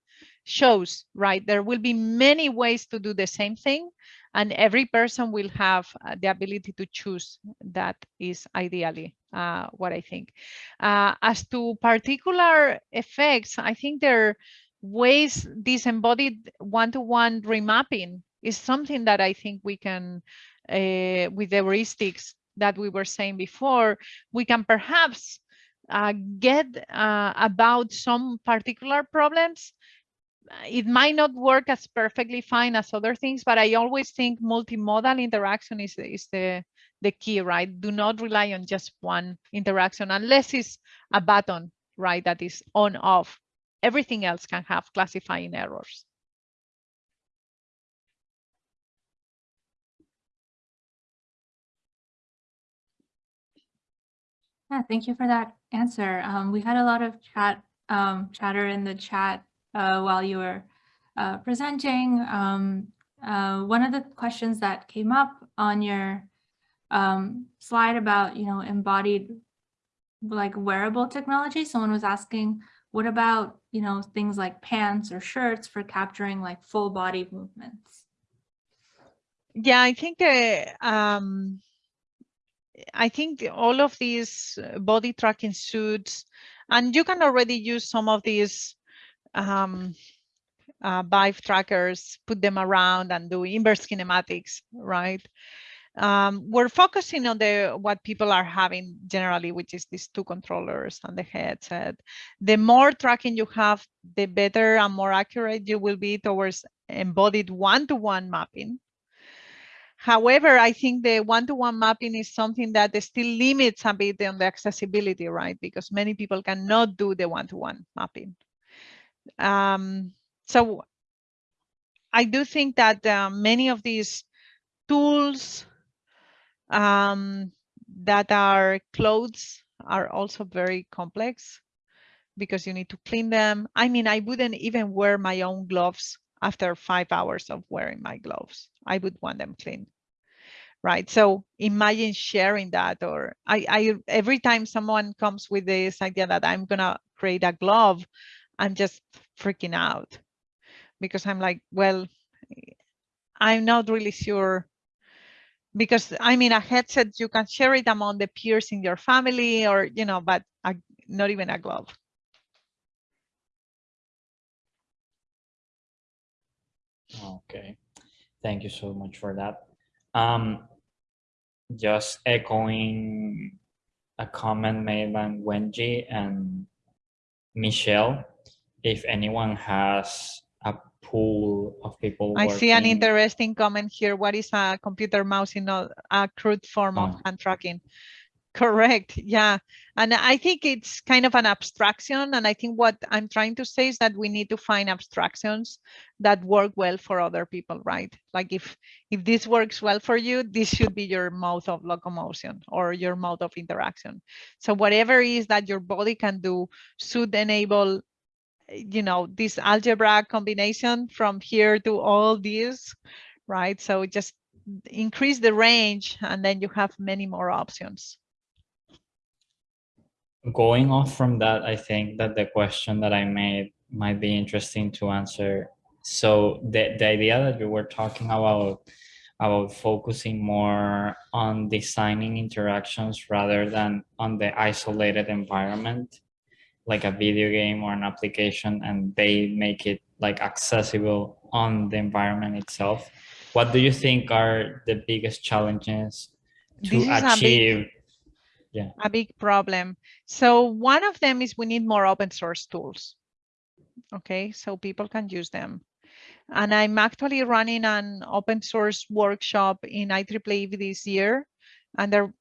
shows, right? There will be many ways to do the same thing and every person will have uh, the ability to choose that is ideally uh, what I think. Uh, as to particular effects, I think there are ways this embodied one-to-one remapping is something that I think we can, uh, with the heuristics that we were saying before, we can perhaps uh, get uh, about some particular problems it might not work as perfectly fine as other things, but I always think multimodal interaction is, is the, the key, right? Do not rely on just one interaction unless it's a button, right, that is on off. Everything else can have classifying errors. Yeah, thank you for that answer. Um, we had a lot of chat um, chatter in the chat uh, while you were uh, presenting. Um, uh, one of the questions that came up on your um, slide about, you know, embodied like wearable technology, someone was asking, what about, you know, things like pants or shirts for capturing like full body movements? Yeah, I think uh, um, I think all of these body tracking suits, and you can already use some of these um, uh, Vive trackers, put them around and do inverse kinematics, right? Um, we're focusing on the what people are having generally, which is these two controllers and the headset. The more tracking you have, the better and more accurate you will be towards embodied one-to-one -one mapping. However, I think the one-to-one -one mapping is something that still limits a bit on the accessibility, right? Because many people cannot do the one-to-one -one mapping. Um, so I do think that uh, many of these tools um, that are clothes are also very complex because you need to clean them. I mean, I wouldn't even wear my own gloves after five hours of wearing my gloves. I would want them clean. Right. So imagine sharing that or I, I every time someone comes with this idea that I'm gonna create a glove, I'm just freaking out because I'm like, well, I'm not really sure because I mean, a headset, you can share it among the peers in your family or, you know, but a, not even a glove. Okay, thank you so much for that. Um, just echoing a comment made by Wenji and Michelle, if anyone has a pool of people I see an interesting comment here. What is a computer mouse in a, a crude form of Oh. hand tracking? Correct. Yeah. And I think it's kind of an abstraction. And I think what I'm trying to say is that we need to find abstractions that work well for other people, right? Like if if this works well for you, this should be your mode of locomotion or your mode of interaction. So whatever it is that your body can do should enable you know, this algebra combination from here to all these, right? So just increase the range and then you have many more options. Going off from that, I think that the question that I made might be interesting to answer So the, the idea that you were talking about about focusing more on designing interactions rather than on the isolated environment like a video game or an application and they make it like accessible on the environment itself what do you think are the biggest challenges to is a big- achieve a big problem. So one of them is we need more open source tools. Okay, so people can use them. And I'm actually running an open source workshop in IEEE this year. And there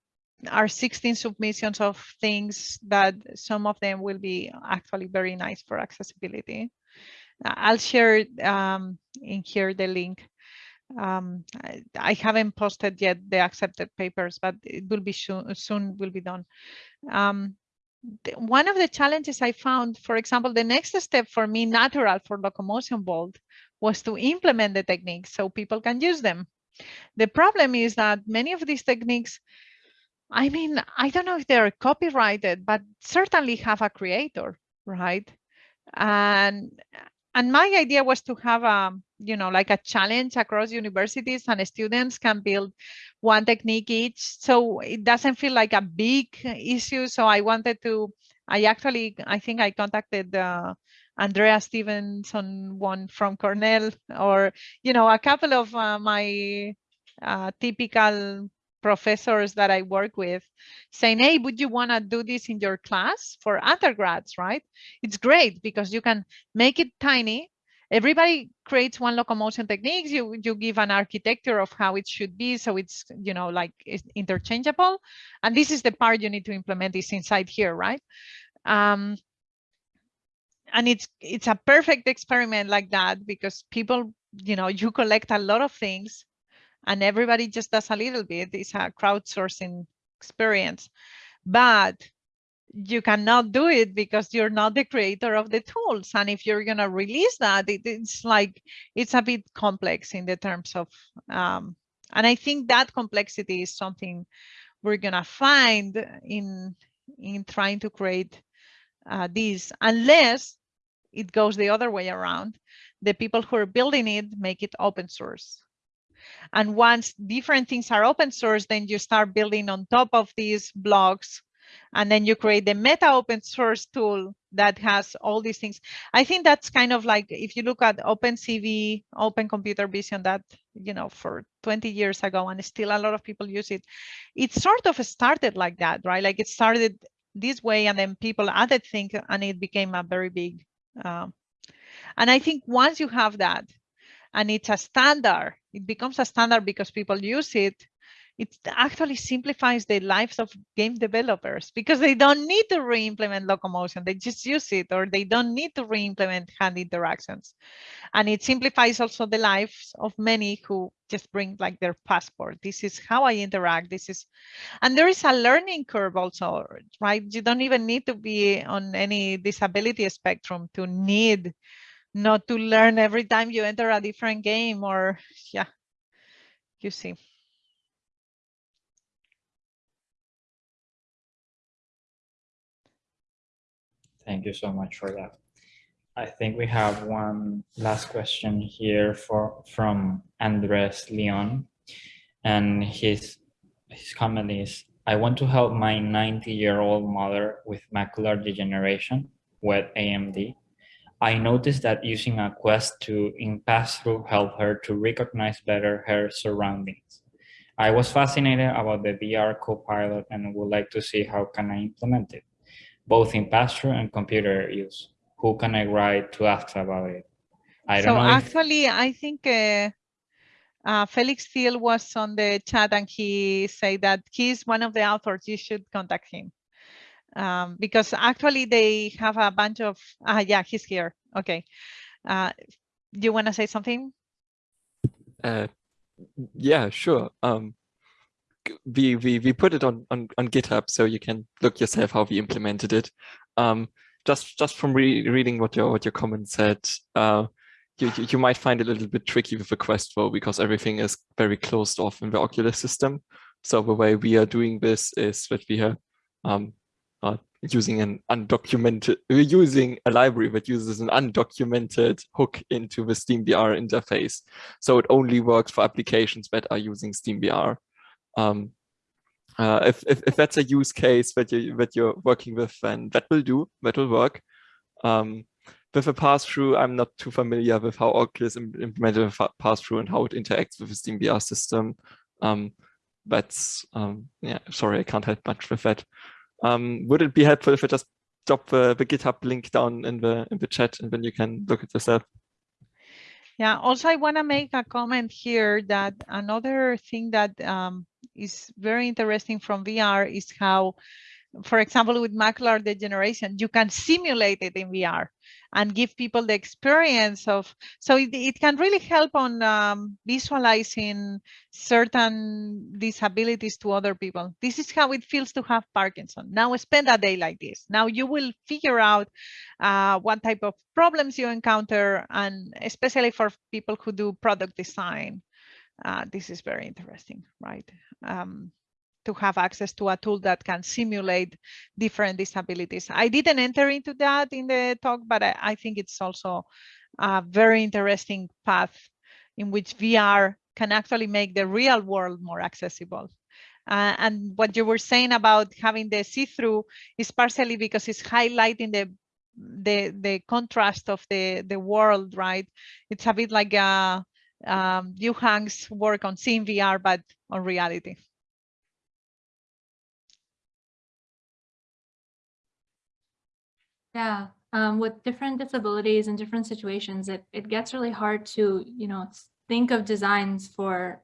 are 16 submissions of things that some of them will be actually very nice for accessibility. I'll share um, in here the link. Um, I, I haven't posted yet the accepted papers, but it will be soon, soon will be done. Um, one of the challenges I found, for example, the next step for me, natural for locomotion Vault, was to implement the techniques so people can use them. The problem is that many of these techniques, I mean, I don't know if they're copyrighted, but certainly have a creator, right? And and my idea was to have a, you know, like a challenge across universities and students can build one technique each. So it doesn't feel like a big issue. So I wanted to, I actually, I think I contacted uh, Andrea Stevenson, Won from Cornell, or, you know, a couple of uh, my uh, typical professors that I work with saying, hey, would you want to do this in your class for undergrads, right? It's great because you can make it tiny. Everybody creates one locomotion techniques. You you give an architecture of how it should be, so it's you know like it's interchangeable. And this is the part you need to implement is inside here, right? Um, and it's it's a perfect experiment like that because people you know you collect a lot of things, and everybody just does a little bit. It's a crowdsourcing experience, but you cannot do it because you're not the creator of the tools. And if you're going to release that it, it's like it's a bit complex in the terms of um, and i think that complexity is something we're going to find in in trying to create uh, this unless it goes the other way around. The people who are building it make it open source and once different things are open source then you start building on top of these blocks and then you create the meta open source tool that has all these things. I think that's kind of like if you look at OpenCV, Open Computer Vision, that you know for 20 years ago, and still a lot of people use it. It sort of started like that, right? Like it started this way, and then people added things, and it became a very big. Um, and I think once you have that, and it's a standard, it becomes a standard because people use it. It actually simplifies the lives of game developers because they don't need to re-implement locomotion. They just use it or they don't need to re-implement hand interactions. And it simplifies also the lives of many who just bring like their passport. This is how i interact. This is and there is a learning curve also right? You don't even need to be on any disability spectrum to need not to learn every time you enter a different game or yeah you see Thank you so much for that. I think we have one last question here for from Andres Leon. And his his comment is I want to help my 90 year old mother with macular degeneration, wet AMD. I noticed that using a Quest 2 in pass-through help her to recognize better her surroundings. I was fascinated about the VR Copilot and would like to see how can I implement it both in pass-through and computer use. Who can I write to ask about it? I don't so know. if- actually, I think uh, uh, Felix Thiel was on the chat and he said that he's one of the authors. You should contact him um, because actually they have a bunch of. Uh, yeah, he's here. Okay. Uh, do you want to say something? Uh, yeah, sure. Um, we we we put it on on on GitHub, so you can look yourself how we implemented it. Um, just just from re reading what your what your comment said, uh, you, you you might find it a little bit tricky with the Quest Flow because everything is very closed off in the Oculus system. So the way we are doing this is that we are um, using an undocumented, we're using a library that uses an undocumented hook into the SteamVR interface. So it only works for applications that are using SteamVR. Um, uh, if, if, if that's a use case that you that you're working with, then that will do, that will work. Um, with a pass-through, I'm not too familiar with how Oculus implemented a pass-through and how it interacts with the SteamVR system. Um, that's um, yeah, sorry, I can't help much with that. Um, would it be helpful if I just drop the, the GitHub link down in the in the chat and then you can look at yourself? Yeah, also I want to make a comment here that another thing that um, is very interesting from VR is how, for example, with macular degeneration, you can simulate it in VR and give people the experience of, so it, it can really help on um, visualizing certain disabilities to other people. This is how it feels to have Parkinson. Now spend a day like this. Now you will figure out uh, what type of problems you encounter and especially for people who do product design. Uh, this is very interesting, right? Um, to have access to a tool that can simulate different disabilities. I didn't enter into that in the talk, but I, I think it's also a very interesting path in which VR can actually make the real world more accessible. Uh, and what you were saying about having the see-through is partially because it's highlighting the the the contrast of the the world, right? It's a bit like uh, um, Yuhang's work on SeeingVR, but on reality. Yeah, um, with different disabilities and different situations, it, it gets really hard to, you know, think of designs for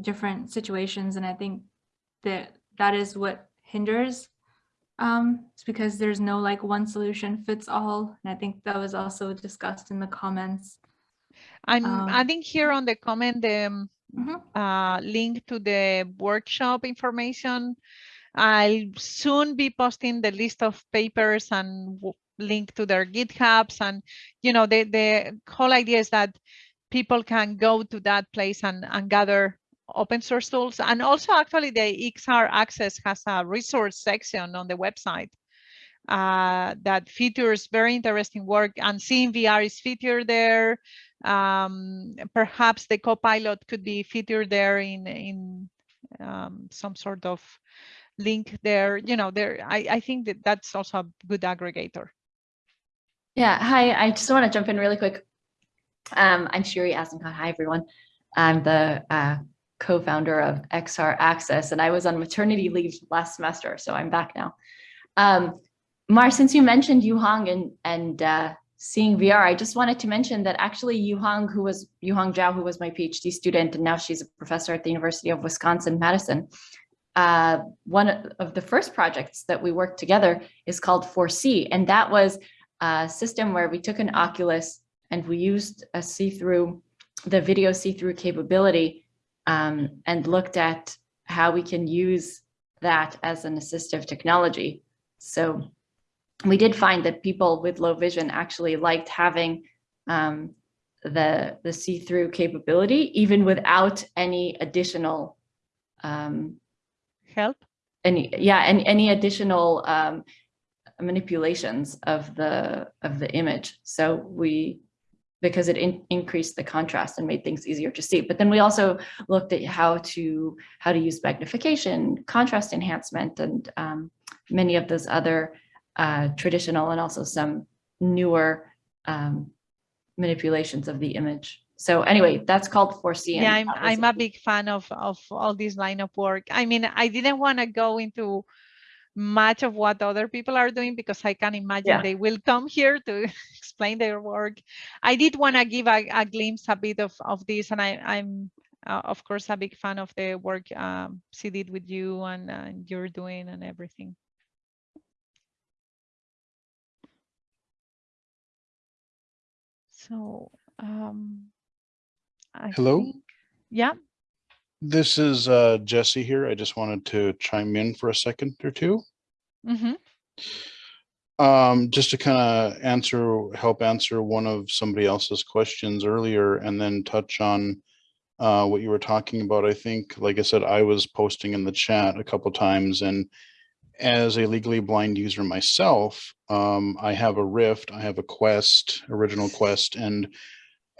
different situations. And I think that that is what hinders um, it's because there's no like one solution fits all. And I think that was also discussed in the comments. I'm Um, adding here on the comment the um, Mhm. uh, link to the workshop information. I'll soon be posting the list of papers and link to their GitHubs. And, you know, the, the whole idea is that people can go to that place and, and gather open source tools. And also actually the XR Access has a resource section on the website uh, that features very interesting work and SeeingVR is featured there. Um, perhaps the copilot could be featured there in, in um, some sort of link there. You know, there, I, I think that that's also a good aggregator. Yeah, hi, I just want to jump in really quick. Um, I'm Shiri Azenkot. Hi, everyone. I'm the uh, co-founder of XR Access, and I was on maternity leave last semester, so I'm back now. Um, Mar, since you mentioned Yuhang and, and uh, SeeingVR, I just wanted to mention that actually Yuhang, who was Yuhang Zhao, who was my PhD student, and now she's a professor at the University of Wisconsin-Madison, uh, one of the first projects that we worked together is called ForeSee, and that was a system where we took an Oculus and we used a see-through, the video see-through capability um, and looked at how we can use that as an assistive technology. So we did find that people with low vision actually liked having um, the, the see-through capability, even without any additional um, Help? any yeah and any additional um manipulations of the of the image. So we because it in, increased the contrast and made things easier to see. But then we also looked at how to how to use magnification contrast enhancement and um, many of those other uh, traditional and also some newer um, manipulations of the image so anyway, that's called ForeSee. Yeah, I'm, I'm a big fan of, of all this line of work. I mean, I didn't want to go into much of what other people are doing because I can imagine Yeah. they will come here to <laughs> explain their work. I did want to give a, a glimpse a bit of, of this and I, I'm uh, of course a big fan of the work um, she did with you and, uh, you're doing and everything. So, um, I Hello? think- Yeah, This is uh, Jesse here. I just wanted to chime in for a second or two. mhm. Um, just to kind of answer, help answer one of somebody else's questions earlier and then touch on uh, what you were talking about. I think, like I said, I was posting in the chat a couple times and as a legally blind user myself, um, I have a Rift, I have a Quest, original Quest, and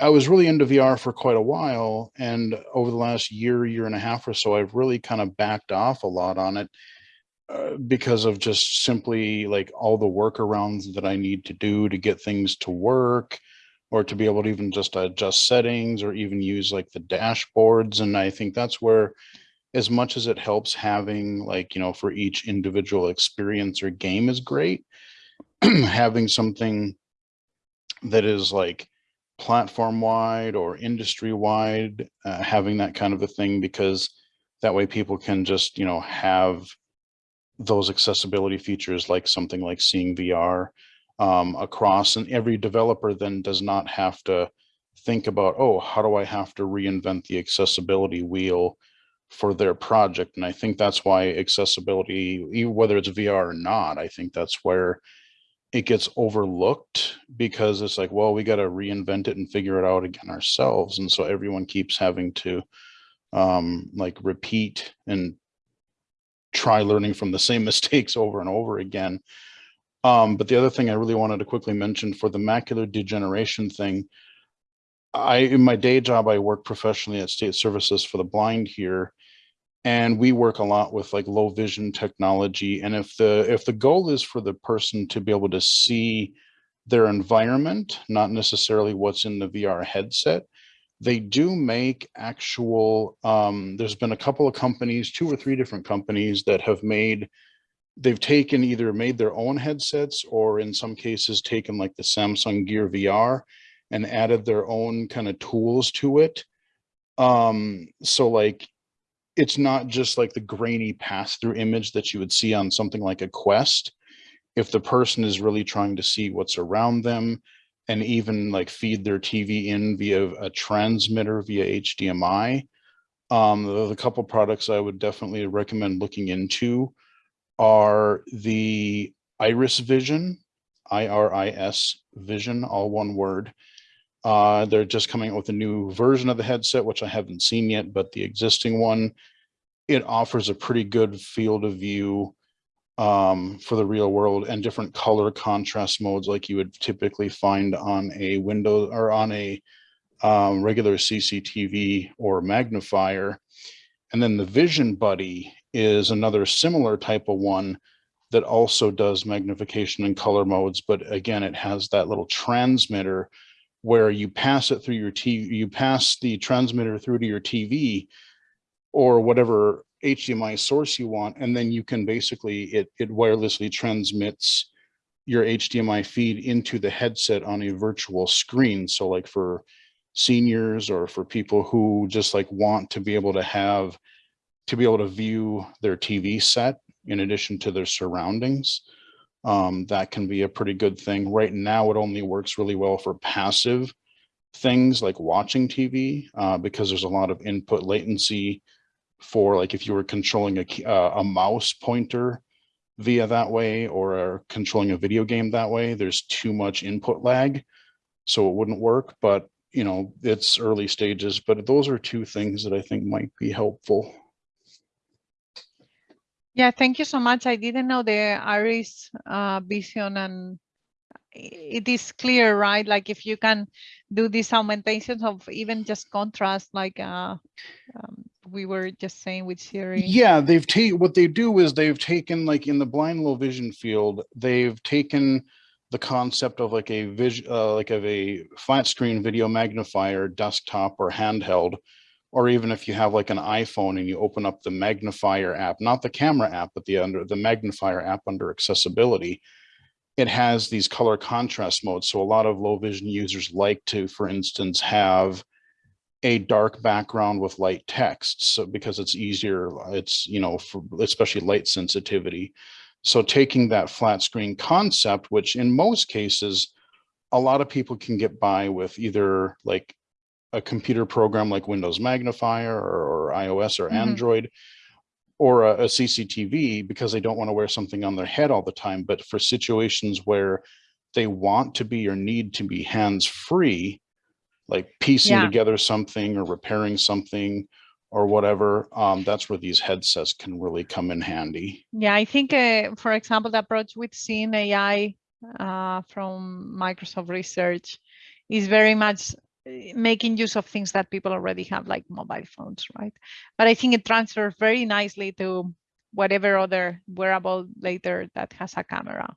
I was really into VR for quite a while. And over the last year, year and a half or so, I've really kind of backed off a lot on it uh, because of just simply like all the workarounds that I need to do to get things to work or to be able to even just adjust settings or even use like the dashboards. And I think that's where as much as it helps having like, you know, for each individual experience or game is great, <clears throat> having something that is like platform wide or industry wide, uh, having that kind of a thing, because that way people can just, you know, have those accessibility features like something like SeeingVR um, across and every developer then does not have to think about, oh, how do I have to reinvent the accessibility wheel for their project? And I think that's why accessibility, whether it's VR or not, I think that's where it gets overlooked because it's like, well, we got to reinvent it and figure it out again ourselves. And so everyone keeps having to um, like repeat and try learning from the same <laughs> mistakes over and over again. Um, but the other thing I really wanted to quickly mention for the macular degeneration thing, I, in my day job, I work professionally at State Services for the Blind here, and we work a lot with like low vision technology. And if the if the goal is for the person to be able to see their environment, not necessarily what's in the VR headset, they do make actual, um, there's been a couple of companies, two or three different companies that have made they've taken either made their own headsets or in some cases taken like the Samsung Gear VR and added their own kind of tools to it. Um, so like, it's not just like the grainy pass through image that you would see on something like a Quest. If the person is really trying to see what's around them and even like feed their TV in via a transmitter via HDMI, um, the, the couple products I would definitely recommend looking into are the IrisVision, I-R-I-S Vision, all one word. Uh, they're just coming out with a new version of the headset, which I haven't seen yet, but the existing one, it offers a pretty good field of view um, for the real world and different color contrast modes like you would typically find on a window or on a um, regular CCTV or magnifier. And then the Vision Buddy is another similar type of one that also does magnification and color modes. But again, it has that little transmitter where you pass it through your TV, you pass the transmitter through to your TV or whatever HDMI source you want, and then you can basically, it, it wirelessly transmits your HDMI feed into the headset on a virtual screen. So like for seniors or for people who just like want to be able to have to be able to view their TV set in addition to their surroundings. Um, that can be a pretty good thing. Right now, it only works really well for passive things like watching TV uh, because there's a lot of input latency for like if you were controlling a, uh, a mouse pointer via that way or controlling a video game that way, there's too much input lag. So it wouldn't work, but you know, it's early stages, but those are two things that I think might be helpful. Yeah, thank you so much. I didn't know the Iris uh, vision and it is clear, right? Like if you can do these augmentations of even just contrast, like uh, um, we were just saying with Shiri. Yeah, they've taken what they do is they've taken like in the blind low vision field, they've taken the concept of like a vision, uh, like of a flat screen video magnifier, desktop or handheld, or even if you have like an iPhone and you open up the magnifier app, not the camera app, but the under the magnifier app under accessibility, it has these color contrast modes. So a lot of low vision users like to, for instance, have a dark background with light text. So because it's easier, it's, you know, for especially light sensitivity. So taking that flat screen concept, which in most cases, a lot of people can get by with either like a computer program like Windows Magnifier or, or iOS or mm -hmm. Android or a, a, CCTV because they don't want to wear something on their head all the time. But for situations where they want to be or need to be hands free, like piecing yeah. together something or repairing something or whatever, um, that's where these headsets can really come in handy. Yeah, I think, uh, for example, the approach with Seeing AI uh, from Microsoft Research is very much making use of things that people already have, like mobile phones, right? But I think it transfers very nicely to whatever other wearable later that has a camera.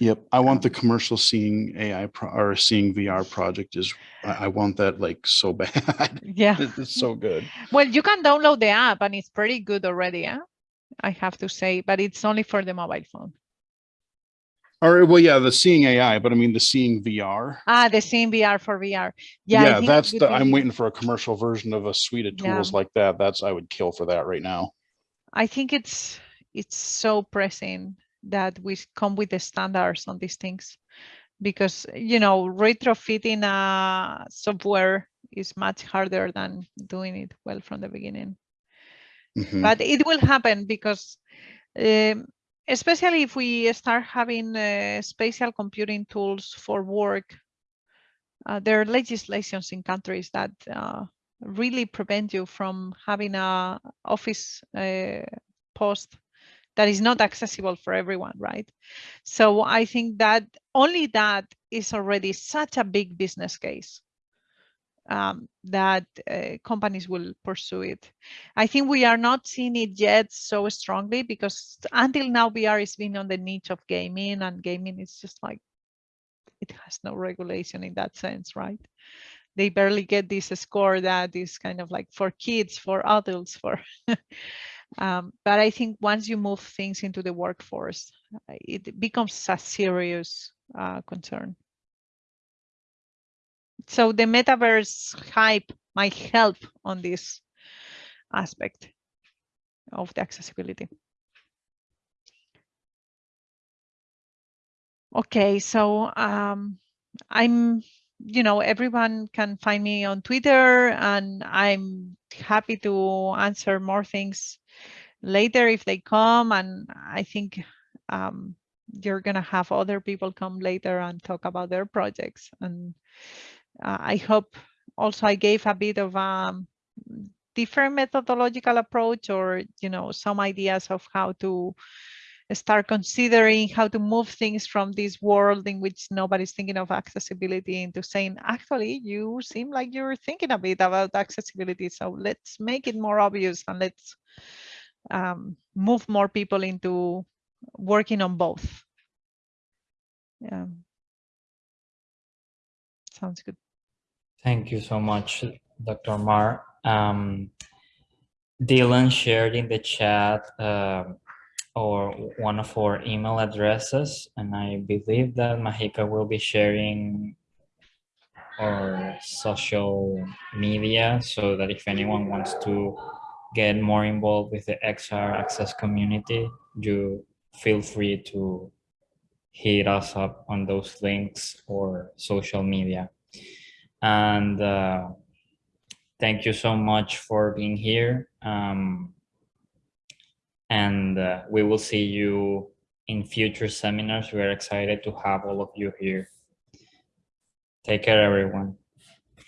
Yep, I want the Um, commercial seeing AI pro- or SeeingVR project is, I, I want that like so <laughs> bad. Yeah. It's so good. Well, you can download the app and it's pretty good already, yeah? I have to say, but it's only for the mobile phone. Or, well, yeah, the seeing AI, but I mean the SeeingVR. Ah, the SeeingVR for VR. Yeah, Yeah, that's the, I'm waiting for a commercial version of a suite of Yeah. tools like that. That's, I would kill for that right now. I think it's it's so pressing that we come with the standards on these things because you know retrofitting a software is much harder than doing it well from the beginning. Mhm. But it will happen because um, especially if we start having uh, spatial computing tools for work, uh, there are legislations in countries that uh, really prevent you from having a office uh, post that is not accessible for everyone, right? So I think that only that is already such a big business case um, that uh, companies will pursue it. I think we are not seeing it yet so strongly because until now VR is being on the niche of gaming and gaming is just like it has no regulation in that sense, right? They barely get this score that is kind of like for kids, for adults, for <laughs> um, but I think once you move things into the workforce, uh, it becomes a serious uh, concern. So the metaverse hype might help on this aspect of the accessibility. Okay, so um, I'm, you know, everyone can find me on Twitter and I'm happy to answer more things later if they come. And I think um, you're going to have other people come later and talk about their projects. And I hope also I gave a bit of um, different methodological approach or, you know, some ideas of how to start considering how to move things from this world in which nobody's thinking of accessibility into saying, actually, you seem like you're thinking a bit about accessibility. So let's make it more obvious and let's um, move more people into working on both. Yeah. Sounds good. Thank you so much, Dr. Mar. Um, Dylan shared in the chat uh, or one of our email addresses, and I believe that Mahika will be sharing our social media so that if anyone wants to get more involved with the XR Access community, you feel free to hit us up on those links or social media. And uh, thank you so much for being here. Um, and uh, we will see you in future seminars. We're excited to have all of you here. Take care, everyone.